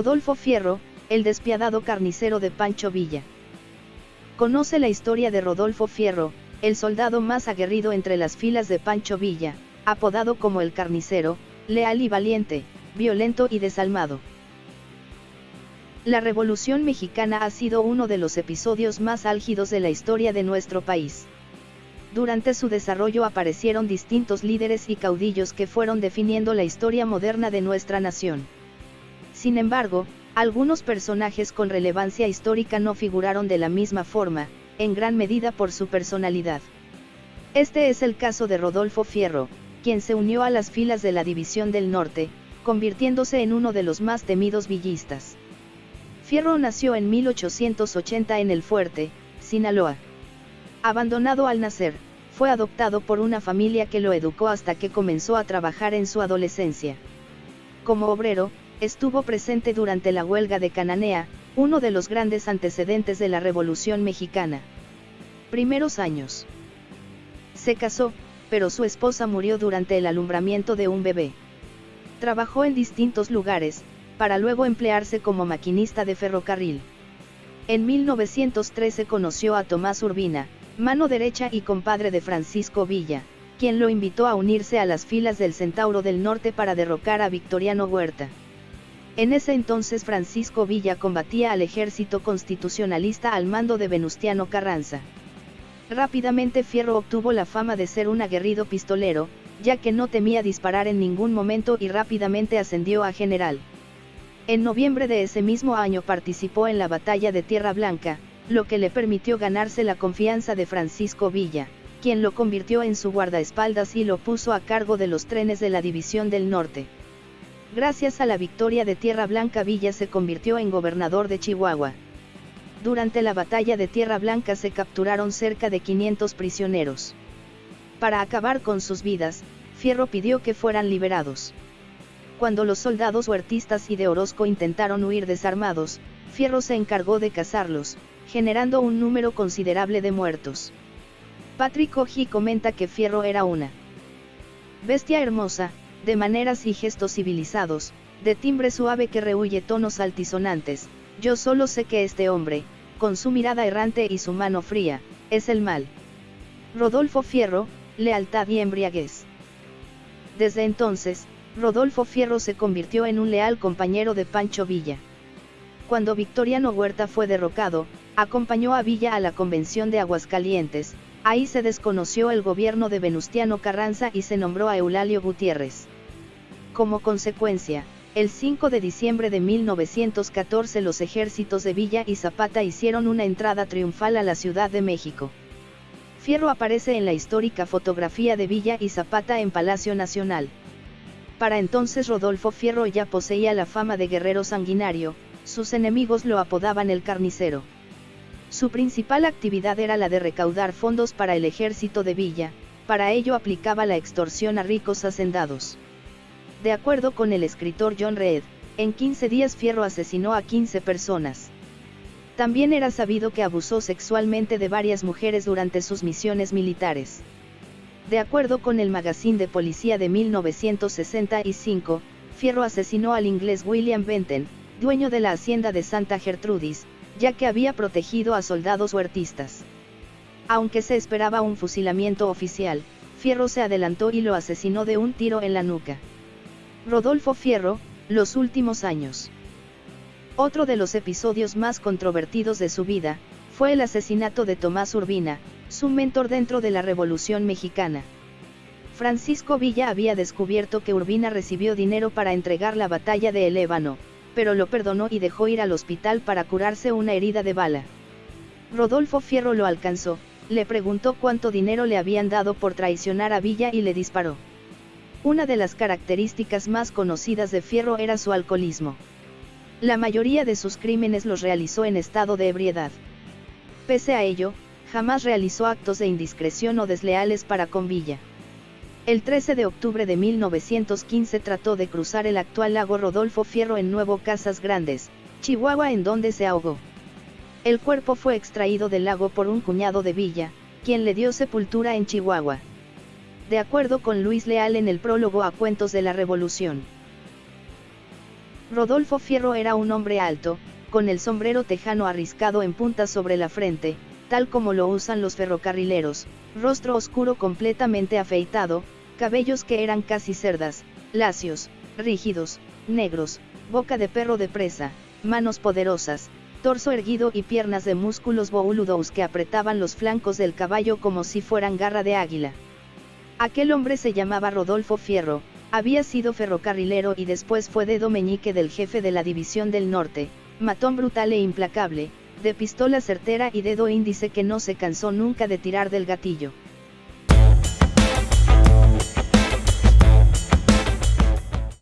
Rodolfo Fierro, el despiadado carnicero de Pancho Villa. Conoce la historia de Rodolfo Fierro, el soldado más aguerrido entre las filas de Pancho Villa, apodado como el carnicero, leal y valiente, violento y desalmado. La Revolución Mexicana ha sido uno de los episodios más álgidos de la historia de nuestro país. Durante su desarrollo aparecieron distintos líderes y caudillos que fueron definiendo la historia moderna de nuestra nación. Sin embargo, algunos personajes con relevancia histórica no figuraron de la misma forma, en gran medida por su personalidad. Este es el caso de Rodolfo Fierro, quien se unió a las filas de la División del Norte, convirtiéndose en uno de los más temidos villistas. Fierro nació en 1880 en El Fuerte, Sinaloa. Abandonado al nacer, fue adoptado por una familia que lo educó hasta que comenzó a trabajar en su adolescencia. Como obrero, estuvo presente durante la huelga de Cananea, uno de los grandes antecedentes de la Revolución Mexicana. Primeros años. Se casó, pero su esposa murió durante el alumbramiento de un bebé. Trabajó en distintos lugares, para luego emplearse como maquinista de ferrocarril. En 1913 conoció a Tomás Urbina, mano derecha y compadre de Francisco Villa, quien lo invitó a unirse a las filas del Centauro del Norte para derrocar a Victoriano Huerta. En ese entonces Francisco Villa combatía al ejército constitucionalista al mando de Venustiano Carranza. Rápidamente Fierro obtuvo la fama de ser un aguerrido pistolero, ya que no temía disparar en ningún momento y rápidamente ascendió a general. En noviembre de ese mismo año participó en la batalla de Tierra Blanca, lo que le permitió ganarse la confianza de Francisco Villa, quien lo convirtió en su guardaespaldas y lo puso a cargo de los trenes de la División del Norte. Gracias a la victoria de Tierra Blanca Villa se convirtió en gobernador de Chihuahua. Durante la batalla de Tierra Blanca se capturaron cerca de 500 prisioneros. Para acabar con sus vidas, Fierro pidió que fueran liberados. Cuando los soldados huertistas y de Orozco intentaron huir desarmados, Fierro se encargó de cazarlos, generando un número considerable de muertos. Patrick Oji comenta que Fierro era una bestia hermosa, de maneras y gestos civilizados, de timbre suave que rehuye tonos altisonantes, yo solo sé que este hombre, con su mirada errante y su mano fría, es el mal. Rodolfo Fierro, lealtad y embriaguez. Desde entonces, Rodolfo Fierro se convirtió en un leal compañero de Pancho Villa. Cuando Victoriano Huerta fue derrocado, acompañó a Villa a la convención de Aguascalientes, ahí se desconoció el gobierno de Venustiano Carranza y se nombró a Eulalio Gutiérrez. Como consecuencia, el 5 de diciembre de 1914 los ejércitos de Villa y Zapata hicieron una entrada triunfal a la Ciudad de México. Fierro aparece en la histórica fotografía de Villa y Zapata en Palacio Nacional. Para entonces Rodolfo Fierro ya poseía la fama de guerrero sanguinario, sus enemigos lo apodaban el carnicero. Su principal actividad era la de recaudar fondos para el ejército de Villa, para ello aplicaba la extorsión a ricos hacendados. De acuerdo con el escritor John Reed, en 15 días Fierro asesinó a 15 personas. También era sabido que abusó sexualmente de varias mujeres durante sus misiones militares. De acuerdo con el Magazine de Policía de 1965, Fierro asesinó al inglés William Benton, dueño de la hacienda de Santa Gertrudis, ya que había protegido a soldados huertistas. Aunque se esperaba un fusilamiento oficial, Fierro se adelantó y lo asesinó de un tiro en la nuca. Rodolfo Fierro, los últimos años. Otro de los episodios más controvertidos de su vida, fue el asesinato de Tomás Urbina, su mentor dentro de la Revolución Mexicana. Francisco Villa había descubierto que Urbina recibió dinero para entregar la batalla de El Ébano, pero lo perdonó y dejó ir al hospital para curarse una herida de bala. Rodolfo Fierro lo alcanzó, le preguntó cuánto dinero le habían dado por traicionar a Villa y le disparó. Una de las características más conocidas de Fierro era su alcoholismo. La mayoría de sus crímenes los realizó en estado de ebriedad. Pese a ello, jamás realizó actos de indiscreción o desleales para con Villa. El 13 de octubre de 1915 trató de cruzar el actual lago Rodolfo Fierro en Nuevo Casas Grandes, Chihuahua en donde se ahogó. El cuerpo fue extraído del lago por un cuñado de Villa, quien le dio sepultura en Chihuahua de acuerdo con Luis Leal en el prólogo a Cuentos de la Revolución. Rodolfo Fierro era un hombre alto, con el sombrero tejano arriscado en punta sobre la frente, tal como lo usan los ferrocarrileros, rostro oscuro completamente afeitado, cabellos que eran casi cerdas, lacios, rígidos, negros, boca de perro de presa, manos poderosas, torso erguido y piernas de músculos bouludos que apretaban los flancos del caballo como si fueran garra de águila. Aquel hombre se llamaba Rodolfo Fierro, había sido ferrocarrilero y después fue dedo meñique del jefe de la División del Norte, matón brutal e implacable, de pistola certera y dedo índice que no se cansó nunca de tirar del gatillo.